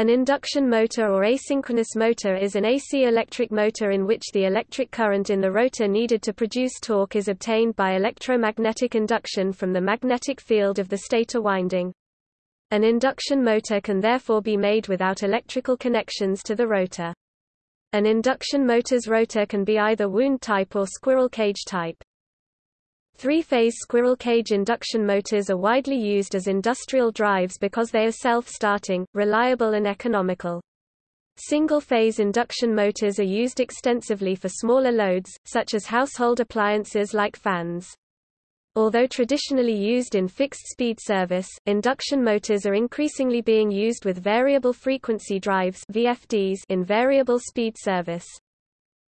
An induction motor or asynchronous motor is an AC electric motor in which the electric current in the rotor needed to produce torque is obtained by electromagnetic induction from the magnetic field of the stator winding. An induction motor can therefore be made without electrical connections to the rotor. An induction motor's rotor can be either wound type or squirrel cage type. Three-phase squirrel cage induction motors are widely used as industrial drives because they are self-starting, reliable and economical. Single-phase induction motors are used extensively for smaller loads, such as household appliances like fans. Although traditionally used in fixed-speed service, induction motors are increasingly being used with variable frequency drives VFDs in variable speed service.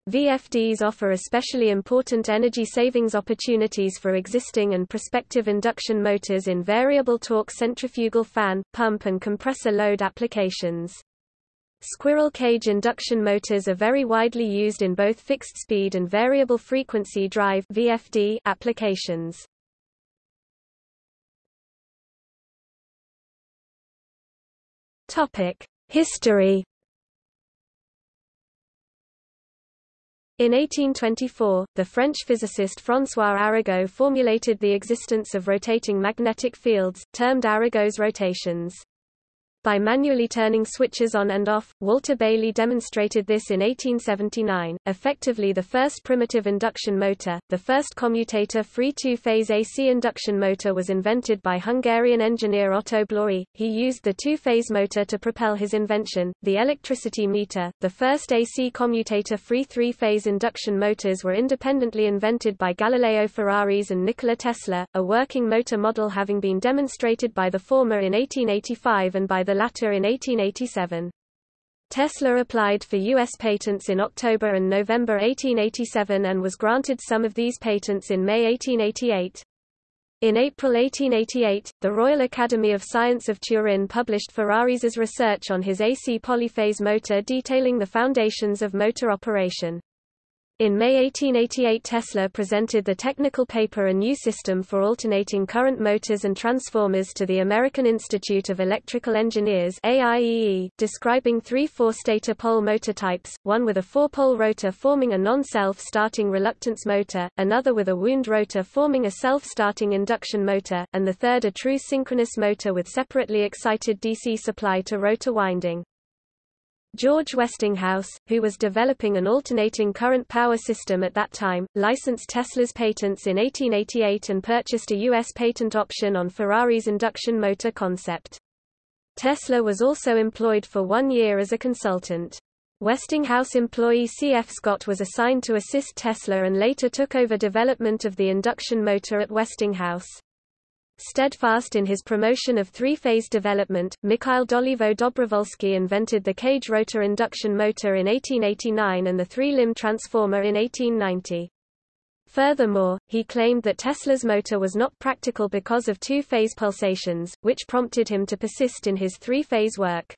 VFDs offer especially important energy savings opportunities for existing and prospective induction motors in variable torque centrifugal fan, pump and compressor load applications. Squirrel cage induction motors are very widely used in both fixed-speed and variable frequency drive VFD applications. History In 1824, the French physicist François Arago formulated the existence of rotating magnetic fields, termed Arago's rotations. By manually turning switches on and off, Walter Baily demonstrated this in 1879, effectively the first primitive induction motor. The first commutator-free two-phase AC induction motor was invented by Hungarian engineer Otto Bláthy. He used the two-phase motor to propel his invention, the electricity meter. The first AC commutator-free three-phase induction motors were independently invented by Galileo Ferraris and Nikola Tesla, a working motor model having been demonstrated by the former in 1885 and by the the latter in 1887. Tesla applied for U.S. patents in October and November 1887 and was granted some of these patents in May 1888. In April 1888, the Royal Academy of Science of Turin published Ferraris's research on his AC polyphase motor detailing the foundations of motor operation. In May 1888 Tesla presented the technical paper A New System for Alternating Current Motors and Transformers to the American Institute of Electrical Engineers AIEE, describing three four-stator pole motor types, one with a four-pole rotor forming a non-self-starting reluctance motor, another with a wound rotor forming a self-starting induction motor, and the third a true synchronous motor with separately excited DC supply to rotor winding. George Westinghouse, who was developing an alternating current power system at that time, licensed Tesla's patents in 1888 and purchased a U.S. patent option on Ferraris' induction motor concept. Tesla was also employed for one year as a consultant. Westinghouse employee C.F. Scott was assigned to assist Tesla and later took over development of the induction motor at Westinghouse. Steadfast in his promotion of three-phase development, Mikhail Dolivo-Dobrovolsky invented the cage rotor induction motor in 1889 and the three-limb transformer in 1890. Furthermore, he claimed that Tesla's motor was not practical because of two-phase pulsations, which prompted him to persist in his three-phase work.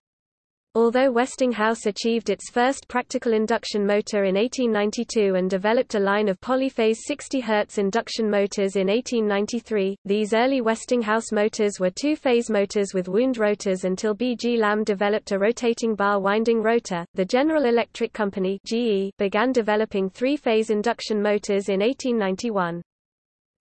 Although Westinghouse achieved its first practical induction motor in 1892 and developed a line of polyphase 60 Hz induction motors in 1893, these early Westinghouse motors were two-phase motors with wound rotors until B.G. Lamme developed a rotating bar winding rotor. The General Electric Company (GE) began developing three-phase induction motors in 1891.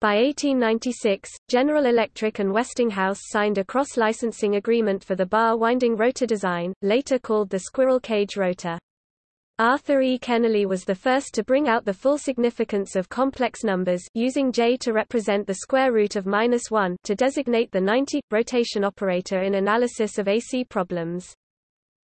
By 1896, General Electric and Westinghouse signed a cross-licensing agreement for the bar-winding rotor design, later called the squirrel cage rotor. Arthur E. Kennelly was the first to bring out the full significance of complex numbers using J to represent the square root of minus 1 to designate the 90 rotation operator in analysis of AC problems.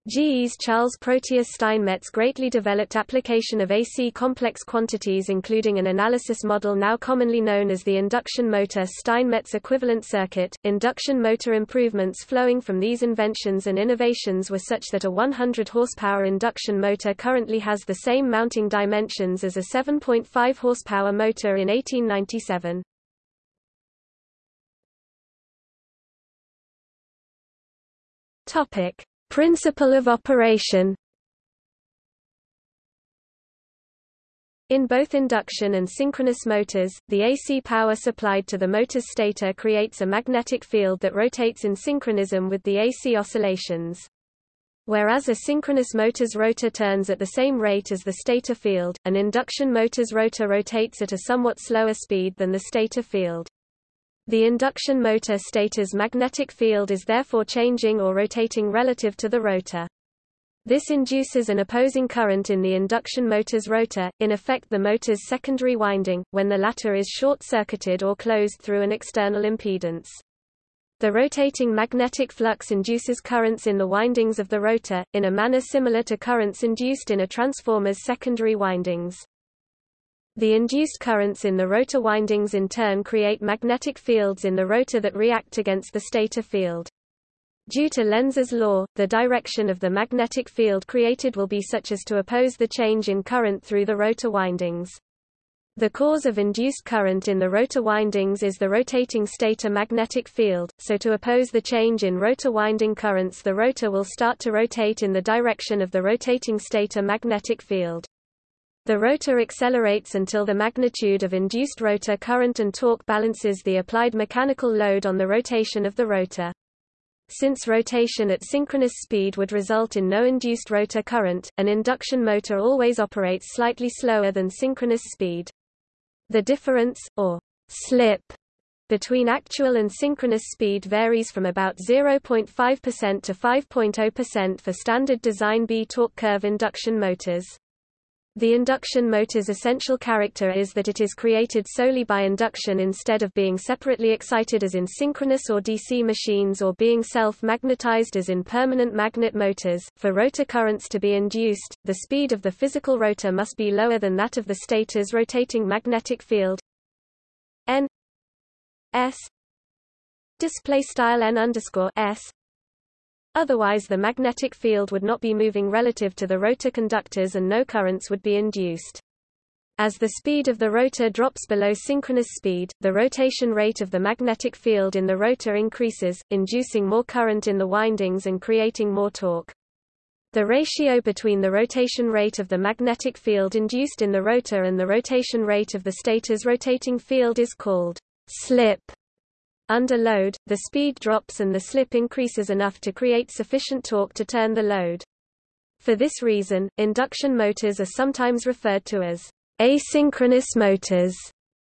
GE's Charles Proteus Steinmetz greatly developed application of AC complex quantities including an analysis model now commonly known as the induction motor Steinmetz equivalent circuit. Induction motor improvements flowing from these inventions and innovations were such that a 100 horsepower induction motor currently has the same mounting dimensions as a 7.5 horsepower motor in 1897. Topic Principle of operation In both induction and synchronous motors, the AC power supplied to the motor's stator creates a magnetic field that rotates in synchronism with the AC oscillations. Whereas a synchronous motor's rotor turns at the same rate as the stator field, an induction motor's rotor rotates at a somewhat slower speed than the stator field. The induction motor stator's magnetic field is therefore changing or rotating relative to the rotor. This induces an opposing current in the induction motor's rotor, in effect the motor's secondary winding, when the latter is short-circuited or closed through an external impedance. The rotating magnetic flux induces currents in the windings of the rotor, in a manner similar to currents induced in a transformer's secondary windings. The induced currents in the rotor windings in turn create magnetic fields in the rotor that react against the stator field. Due to Lenz's law, the direction of the magnetic field created will be such as to oppose the change in current through the rotor windings. The cause of induced current in the rotor windings is the rotating stator magnetic field, so to oppose the change in rotor winding currents the rotor will start to rotate in the direction of the rotating stator magnetic field. The rotor accelerates until the magnitude of induced rotor current and torque balances the applied mechanical load on the rotation of the rotor. Since rotation at synchronous speed would result in no induced rotor current, an induction motor always operates slightly slower than synchronous speed. The difference, or slip, between actual and synchronous speed varies from about 0.5% to 5.0% for standard design B torque curve induction motors. The induction motor's essential character is that it is created solely by induction instead of being separately excited as in synchronous or DC machines or being self-magnetized as in permanent magnet motors. For rotor currents to be induced, the speed of the physical rotor must be lower than that of the stator's rotating magnetic field. N S display style n underscore s Otherwise the magnetic field would not be moving relative to the rotor conductors and no currents would be induced. As the speed of the rotor drops below synchronous speed, the rotation rate of the magnetic field in the rotor increases, inducing more current in the windings and creating more torque. The ratio between the rotation rate of the magnetic field induced in the rotor and the rotation rate of the stator's rotating field is called slip. Under load, the speed drops and the slip increases enough to create sufficient torque to turn the load. For this reason, induction motors are sometimes referred to as asynchronous motors.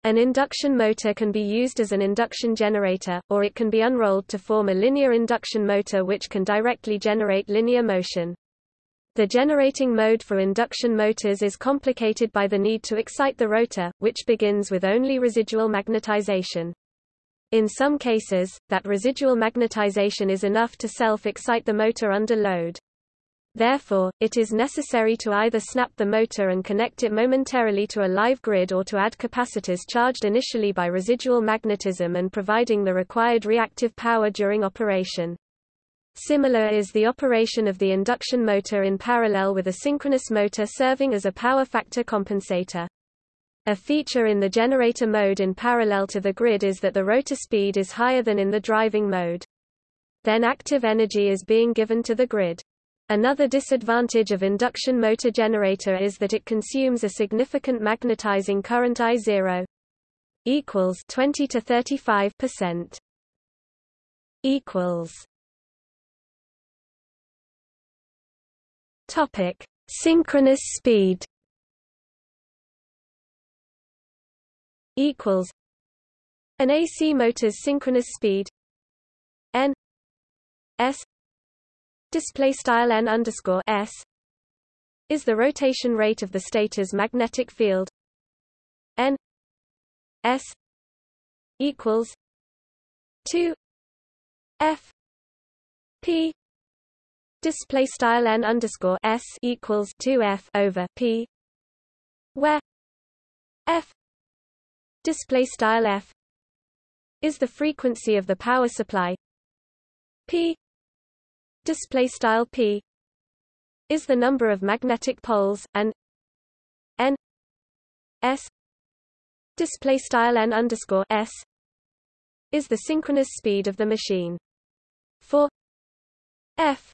An induction motor can be used as an induction generator, or it can be unrolled to form a linear induction motor which can directly generate linear motion. The generating mode for induction motors is complicated by the need to excite the rotor, which begins with only residual magnetization. In some cases, that residual magnetization is enough to self-excite the motor under load. Therefore, it is necessary to either snap the motor and connect it momentarily to a live grid or to add capacitors charged initially by residual magnetism and providing the required reactive power during operation. Similar is the operation of the induction motor in parallel with a synchronous motor serving as a power factor compensator. A feature in the generator mode in parallel to the grid is that the rotor speed is higher than in the driving mode. Then active energy is being given to the grid. Another disadvantage of induction motor generator is that it consumes a significant magnetizing current I0 equals 20 to 35% equals Topic synchronous speed equals an AC motor's synchronous speed n s display style n underscore s is the rotation rate of the stator's magnetic field n s equals 2 f p display style n underscore s equals 2 f over p where f display style f is the frequency of the power supply. P display style p is the number of magnetic poles and n s display style n underscore s is the synchronous speed of the machine. For f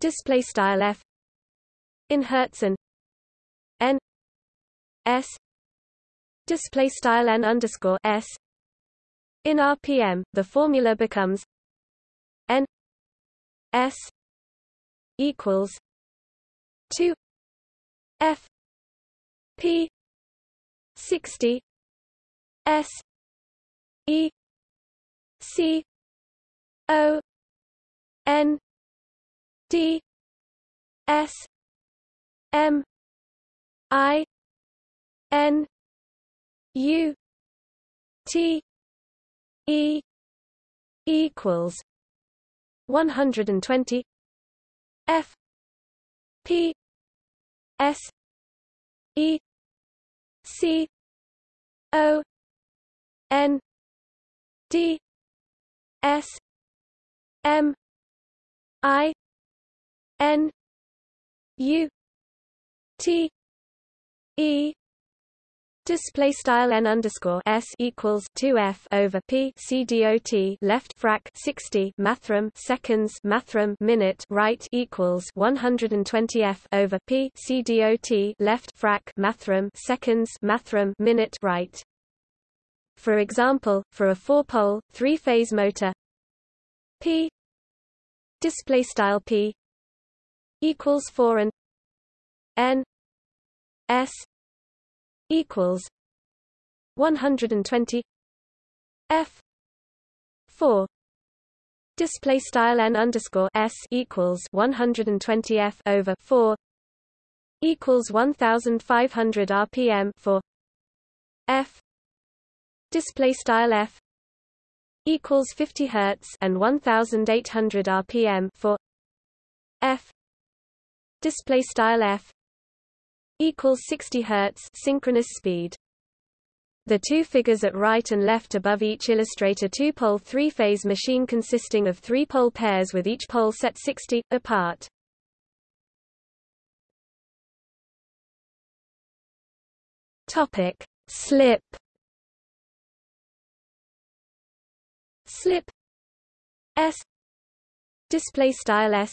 display style f in hertz and n s display style n underscore s. In rpm the formula becomes n s equals 2 f p 60 s e c o n d s m i n u t e equals 120 f p s e c o n d s m i n u t e Display style n underscore s equals two f over p c dot left frac 60 mathrm seconds mathrm minute right equals 120 f over p c dot left frac mathrm seconds mathrm minute right. For example, for a four-pole, three-phase motor, p display style p equals four and n s equals 120 f 4 display style n underscore s equals 120 f over 4 equals 1500 rpm for f display style f equals 50 hertz and 1800 rpm for f display style f equals 60 Hz synchronous speed. The two figures at right and left above each illustrate a two-pole three-phase machine consisting of three pole pairs with each pole set 60, apart. Topic. Slip Slip S display style S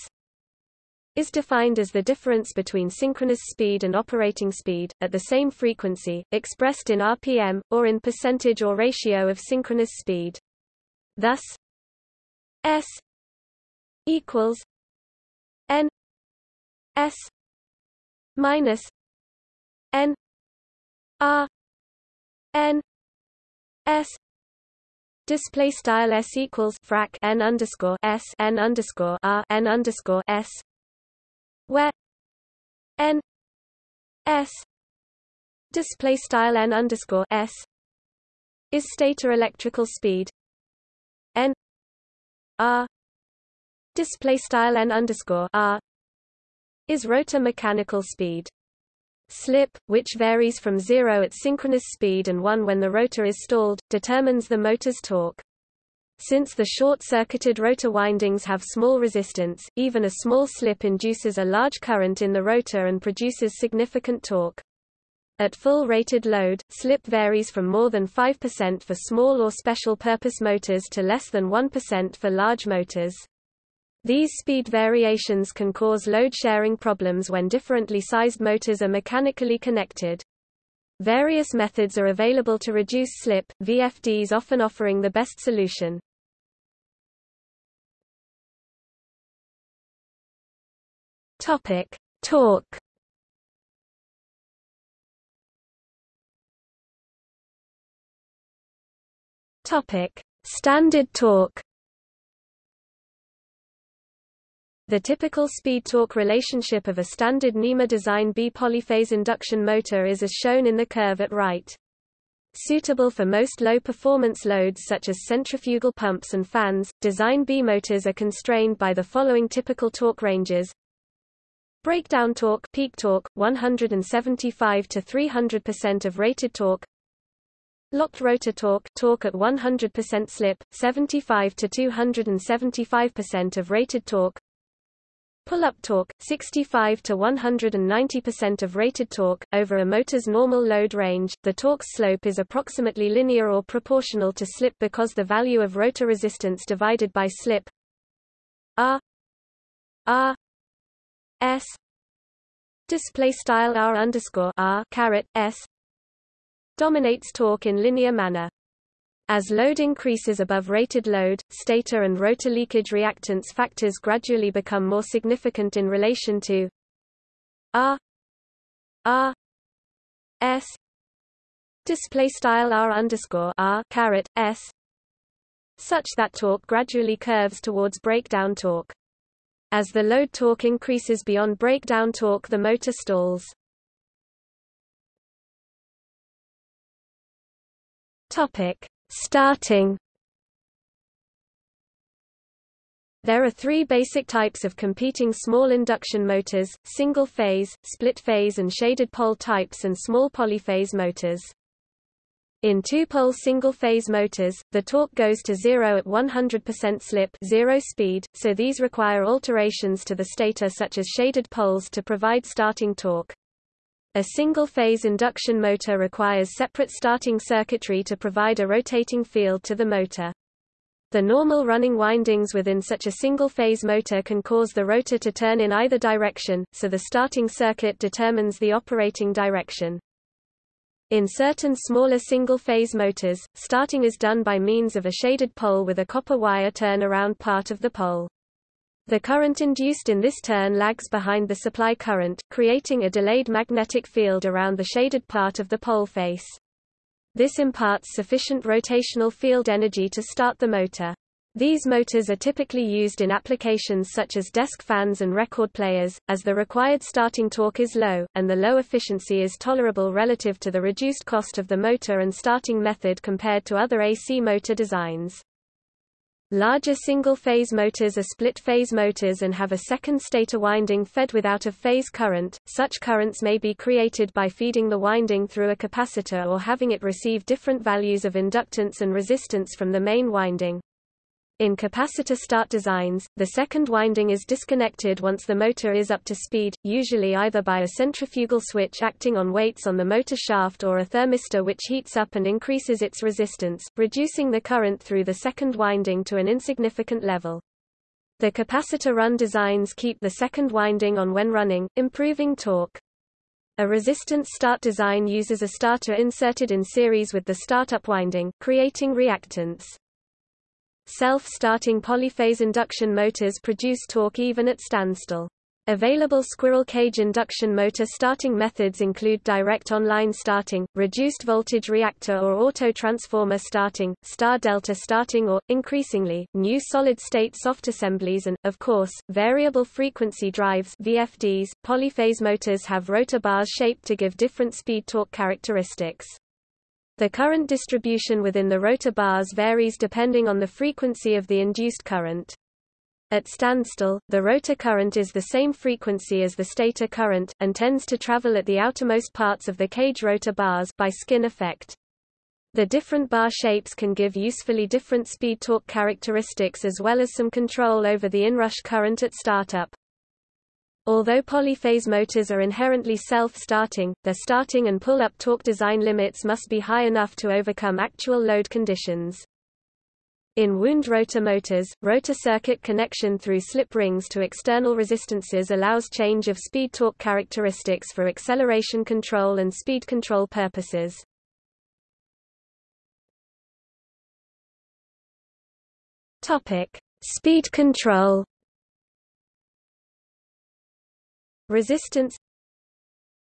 is defined as the difference between synchronous speed and operating speed, at the same frequency, expressed in RPM, or in percentage or ratio of synchronous speed. Thus, S equals N S minus N R N S Display style s equals frac n underscore s n underscore r n underscore s where n s display style n underscore s is stator electrical speed n r display style n underscore r is rotor mechanical speed slip, which varies from zero at synchronous speed and 1 when the rotor is stalled, determines the motor's torque. Since the short-circuited rotor windings have small resistance, even a small slip induces a large current in the rotor and produces significant torque. At full rated load, slip varies from more than 5% for small or special-purpose motors to less than 1% for large motors. These speed variations can cause load-sharing problems when differently sized motors are mechanically connected. Various methods are available to reduce slip, VFDs often offering the best solution. Topic: Torque. Topic: Standard torque. The typical speed-torque relationship of a standard NEMA design B-polyphase induction motor is as shown in the curve at right. Suitable for most low-performance loads such as centrifugal pumps and fans, design B motors are constrained by the following typical torque ranges. Breakdown torque peak torque 175 to 300% of rated torque. Locked rotor torque torque at 100% slip 75 to 275% of rated torque. Pull-up torque, 65 to 190% of rated torque, over a motor's normal load range. The torque slope is approximately linear or proportional to slip because the value of rotor resistance divided by slip R R S display style R underscore R caret S dominates torque in linear manner. As load increases above rated load, stator and rotor leakage reactance factors gradually become more significant in relation to R R S display style R underscore R caret S such that torque gradually curves towards breakdown torque. As the load torque increases beyond breakdown torque the motor stalls. Topic: Starting There are three basic types of competing small induction motors, single-phase, split-phase and shaded pole types and small polyphase motors. In two-pole single-phase motors, the torque goes to zero at 100% slip zero speed, so these require alterations to the stator such as shaded poles to provide starting torque. A single-phase induction motor requires separate starting circuitry to provide a rotating field to the motor. The normal running windings within such a single-phase motor can cause the rotor to turn in either direction, so the starting circuit determines the operating direction. In certain smaller single-phase motors, starting is done by means of a shaded pole with a copper wire turn around part of the pole. The current induced in this turn lags behind the supply current, creating a delayed magnetic field around the shaded part of the pole face. This imparts sufficient rotational field energy to start the motor. These motors are typically used in applications such as desk fans and record players, as the required starting torque is low, and the low efficiency is tolerable relative to the reduced cost of the motor and starting method compared to other AC motor designs. Larger single-phase motors are split-phase motors and have a second stator winding fed with out-of-phase current. Such currents may be created by feeding the winding through a capacitor or having it receive different values of inductance and resistance from the main winding. In capacitor start designs, the second winding is disconnected once the motor is up to speed, usually either by a centrifugal switch acting on weights on the motor shaft or a thermistor which heats up and increases its resistance, reducing the current through the second winding to an insignificant level. The capacitor run designs keep the second winding on when running, improving torque. A resistance start design uses a starter inserted in series with the startup winding, creating reactance. Self-starting polyphase induction motors produce torque even at standstill. Available squirrel cage induction motor starting methods include direct online starting, reduced voltage reactor or auto transformer starting, star delta starting or, increasingly, new solid-state soft assemblies and, of course, variable frequency drives VFDs. Polyphase motors have rotor bars shaped to give different speed torque characteristics. The current distribution within the rotor bars varies depending on the frequency of the induced current. At standstill, the rotor current is the same frequency as the stator current, and tends to travel at the outermost parts of the cage rotor bars by skin effect. The different bar shapes can give usefully different speed torque characteristics as well as some control over the inrush current at startup. Although polyphase motors are inherently self-starting, their starting and pull-up torque design limits must be high enough to overcome actual load conditions. In wound rotor motors, rotor circuit connection through slip rings to external resistances allows change of speed torque characteristics for acceleration control and speed control purposes. Topic: Speed control. Resistance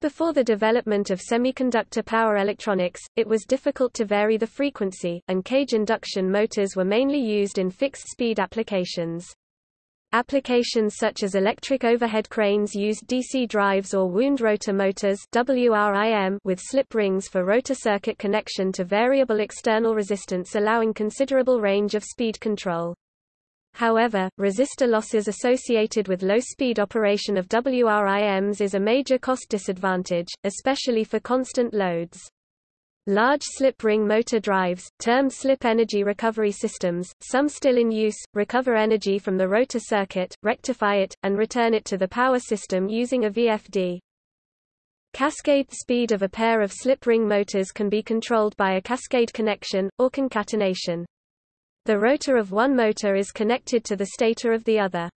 Before the development of semiconductor power electronics, it was difficult to vary the frequency, and cage induction motors were mainly used in fixed-speed applications. Applications such as electric overhead cranes used DC drives or wound rotor motors WRIM with slip rings for rotor circuit connection to variable external resistance allowing considerable range of speed control. However, resistor losses associated with low-speed operation of WRIMs is a major cost disadvantage, especially for constant loads. Large slip ring motor drives, termed slip energy recovery systems, some still in use, recover energy from the rotor circuit, rectify it, and return it to the power system using a VFD. Cascade speed of a pair of slip ring motors can be controlled by a cascade connection, or concatenation. The rotor of one motor is connected to the stator of the other.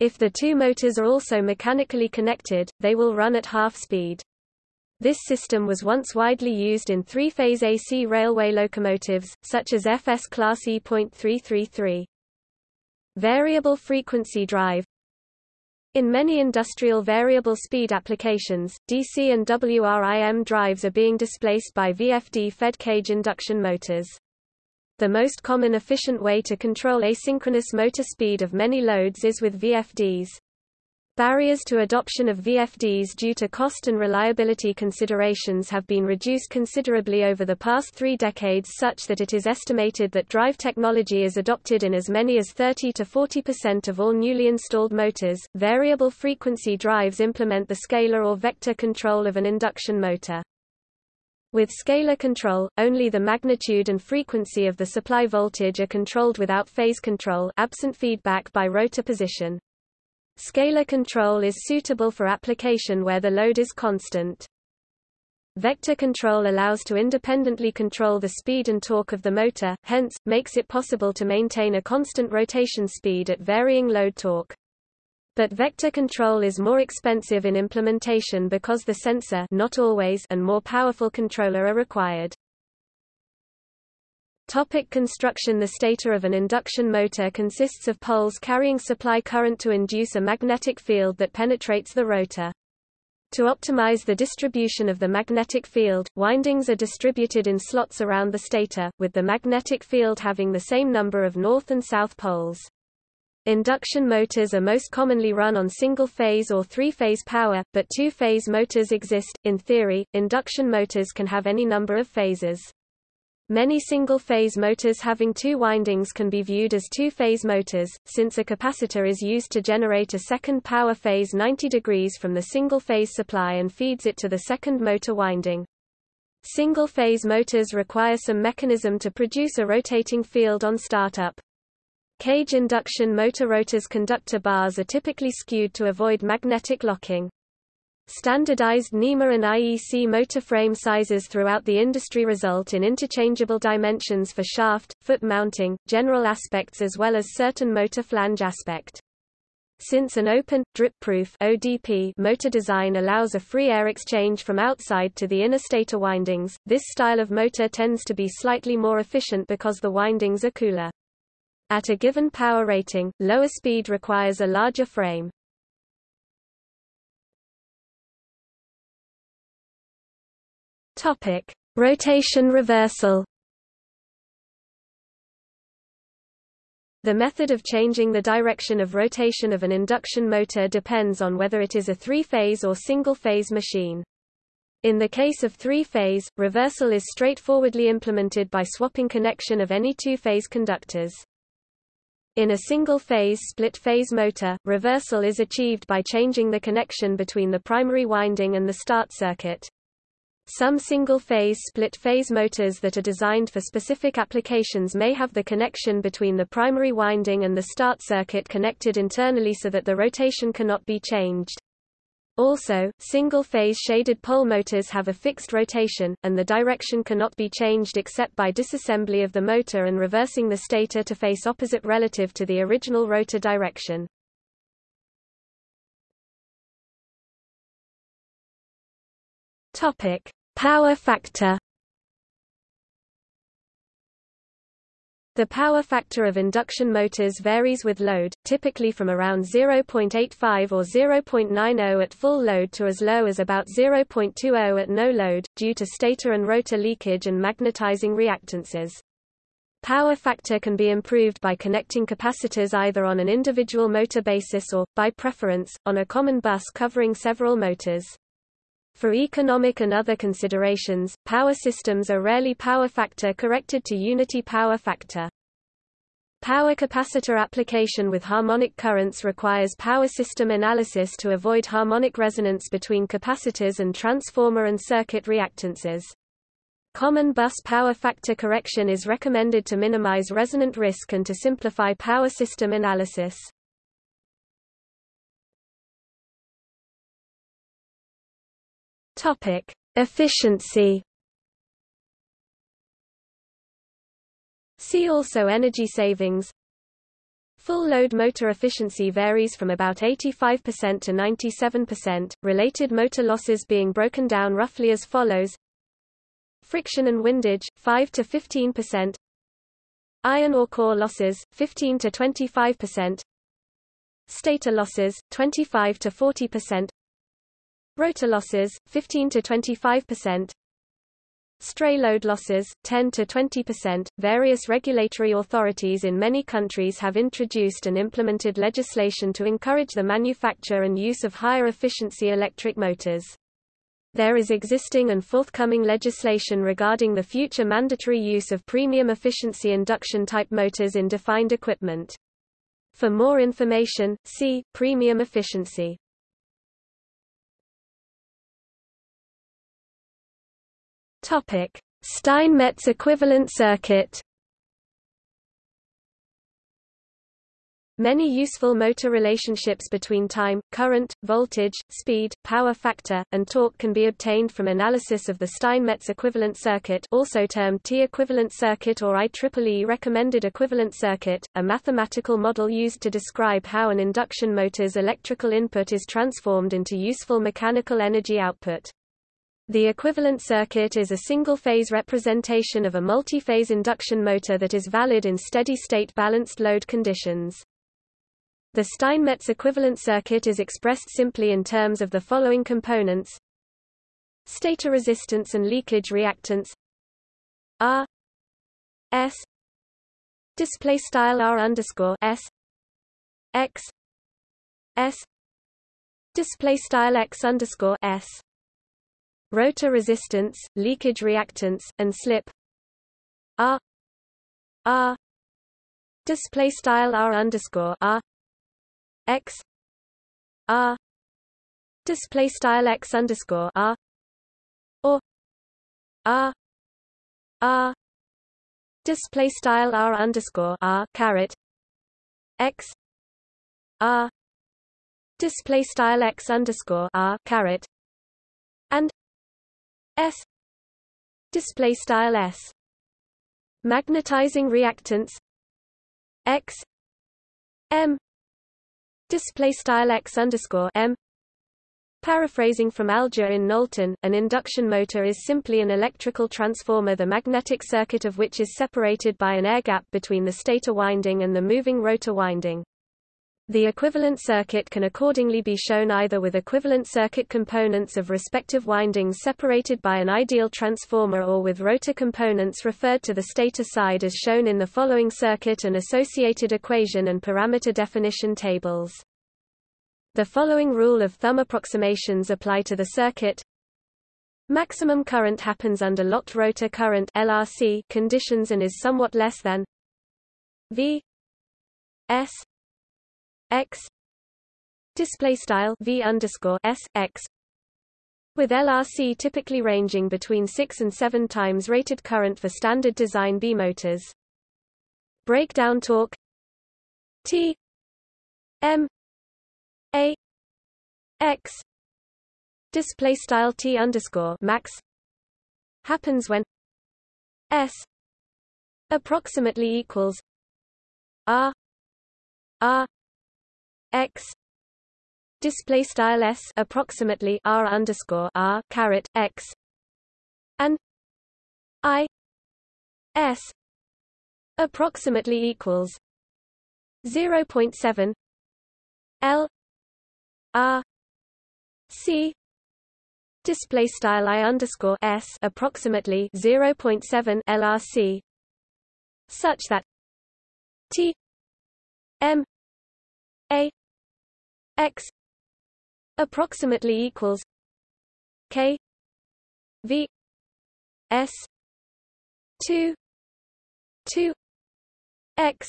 If the two motors are also mechanically connected, they will run at half speed. This system was once widely used in three-phase AC railway locomotives, such as FS Class E.333. Variable frequency drive In many industrial variable speed applications, DC and WRIM drives are being displaced by VFD-fed cage induction motors. The most common efficient way to control asynchronous motor speed of many loads is with VFDs. Barriers to adoption of VFDs due to cost and reliability considerations have been reduced considerably over the past three decades such that it is estimated that drive technology is adopted in as many as 30 to 40% of all newly installed motors. Variable frequency drives implement the scalar or vector control of an induction motor. With scalar control, only the magnitude and frequency of the supply voltage are controlled without phase control absent feedback by rotor position. Scalar control is suitable for application where the load is constant. Vector control allows to independently control the speed and torque of the motor, hence, makes it possible to maintain a constant rotation speed at varying load torque. But vector control is more expensive in implementation because the sensor not always and more powerful controller are required. Topic construction The stator of an induction motor consists of poles carrying supply current to induce a magnetic field that penetrates the rotor. To optimize the distribution of the magnetic field, windings are distributed in slots around the stator, with the magnetic field having the same number of north and south poles. Induction motors are most commonly run on single-phase or three-phase power, but two-phase motors exist. In theory, induction motors can have any number of phases. Many single-phase motors having two windings can be viewed as two-phase motors, since a capacitor is used to generate a second power phase 90 degrees from the single-phase supply and feeds it to the second motor winding. Single-phase motors require some mechanism to produce a rotating field on startup. Cage induction motor rotors conductor bars are typically skewed to avoid magnetic locking. Standardized NEMA and IEC motor frame sizes throughout the industry result in interchangeable dimensions for shaft, foot mounting, general aspects as well as certain motor flange aspect. Since an open, drip-proof motor design allows a free air exchange from outside to the inner stator windings, this style of motor tends to be slightly more efficient because the windings are cooler. At a given power rating, lower speed requires a larger frame. Topic: Rotation reversal. The method of changing the direction of rotation of an induction motor depends on whether it is a three-phase or single-phase machine. In the case of three-phase, reversal is straightforwardly implemented by swapping connection of any two-phase conductors. In a single-phase split-phase motor, reversal is achieved by changing the connection between the primary winding and the start circuit. Some single-phase split-phase motors that are designed for specific applications may have the connection between the primary winding and the start circuit connected internally so that the rotation cannot be changed. Also, single-phase shaded pole motors have a fixed rotation, and the direction cannot be changed except by disassembly of the motor and reversing the stator to face opposite relative to the original rotor direction. Topic: Power factor. The power factor of induction motors varies with load, typically from around 0.85 or 0.90 at full load to as low as about 0.20 at no load, due to stator and rotor leakage and magnetizing reactances. Power factor can be improved by connecting capacitors either on an individual motor basis or, by preference, on a common bus covering several motors. For economic and other considerations, power systems are rarely power factor corrected to unity power factor. Power capacitor application with harmonic currents requires power system analysis to avoid harmonic resonance between capacitors and transformer and circuit reactances. Common bus power factor correction is recommended to minimize resonant risk and to simplify power system analysis. Topic: Efficiency. See also energy savings. Full load motor efficiency varies from about 85% to 97%, related motor losses being broken down roughly as follows Friction and windage, 5 to 15%. Iron or core losses, 15 to 25%. Stator losses, 25 to 40%. Rotor losses, 15 to 25%. Stray load losses, 10 to 20%. Various regulatory authorities in many countries have introduced and implemented legislation to encourage the manufacture and use of higher efficiency electric motors. There is existing and forthcoming legislation regarding the future mandatory use of premium efficiency induction-type motors in defined equipment. For more information, see, premium efficiency. Steinmetz equivalent circuit Many useful motor relationships between time, current, voltage, speed, power factor, and torque can be obtained from analysis of the Steinmetz equivalent circuit also termed T-equivalent circuit or IEEE recommended equivalent circuit, a mathematical model used to describe how an induction motor's electrical input is transformed into useful mechanical energy output. The equivalent circuit is a single-phase representation of a multi-phase induction motor that is valid in steady-state balanced load conditions. The Steinmetz equivalent circuit is expressed simply in terms of the following components. Stator resistance and leakage reactance R. S. Display style R underscore S. X. S. Display style X underscore S rotor resistance, leakage reactance, and slip. R R display style R underscore R. X. R display style x underscore r. Or. R r display style r underscore r caret. X. R display style x underscore r and s. Display style s. Magnetizing reactance x. M. Display style x underscore m. Paraphrasing from Alger in Knowlton, an induction motor is simply an electrical transformer the magnetic circuit of which is separated by an air gap between the stator winding and the moving rotor winding. The equivalent circuit can accordingly be shown either with equivalent circuit components of respective windings separated by an ideal transformer or with rotor components referred to the stator side as shown in the following circuit and associated equation and parameter definition tables. The following rule of thumb approximations apply to the circuit. Maximum current happens under locked rotor current LRC conditions and is somewhat less than V S x. Display style v underscore s x. With LRC typically ranging between 6 and 7 times rated current for standard design B motors. Breakdown torque. T. M. A. X. Display style T underscore max. Happens when S approximately equals R R x display style s approximately r underscore r caret x and i s approximately equals 0.7 l r c display style i underscore s approximately 0.7 lrc such that t m x approximately equals k v s 2 2 x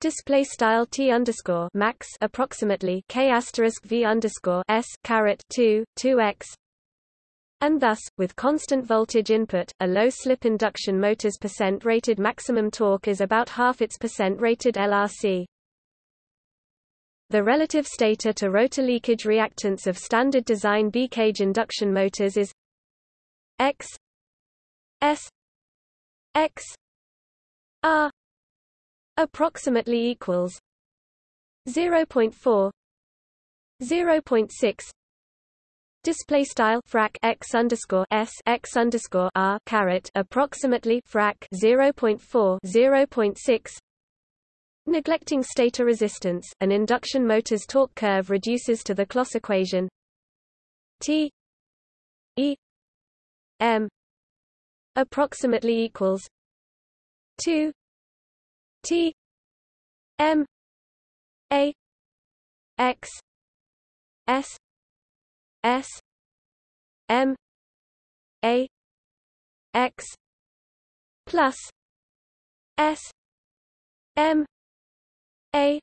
display style t underscore max approximately k asterisk v underscore s caret 2 2 x and thus, with constant voltage input, a low-slip induction motor's percent rated maximum torque is about half its percent rated LRC. The relative stator to rotor leakage reactance of standard design B-cage induction motors is X S X R approximately equals 0.4 0.6 Display style frac x underscore s x underscore r caret approximately frac 0.4 0.6 Neglecting stator resistance, an induction motor's torque curve reduces to the Kloss equation T E M approximately equals 2 T M A X S S M A X plus S M A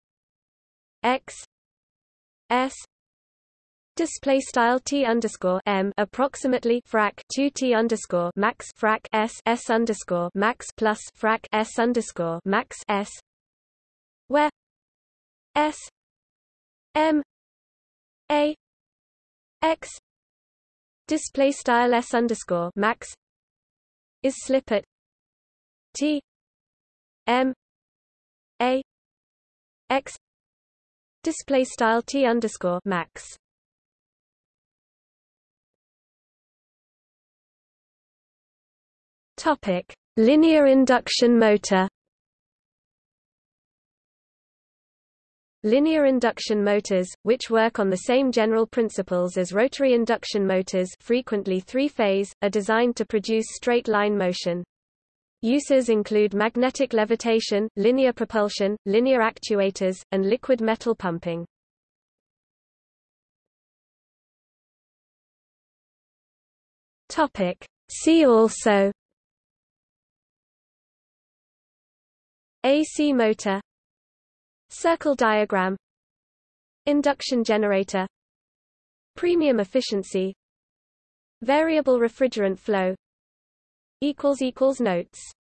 X S Display style t underscore m approximately frac 2 t underscore max frac s s underscore max plus frac s underscore max s, where s m a x display style s underscore max is slip at t m a x display style t underscore max topic linear induction motor Linear induction motors, which work on the same general principles as rotary induction motors frequently three-phase, are designed to produce straight-line motion. Uses include magnetic levitation, linear propulsion, linear actuators, and liquid metal pumping. Topic. See also AC motor Circle diagram Induction generator Premium efficiency Variable refrigerant flow Notes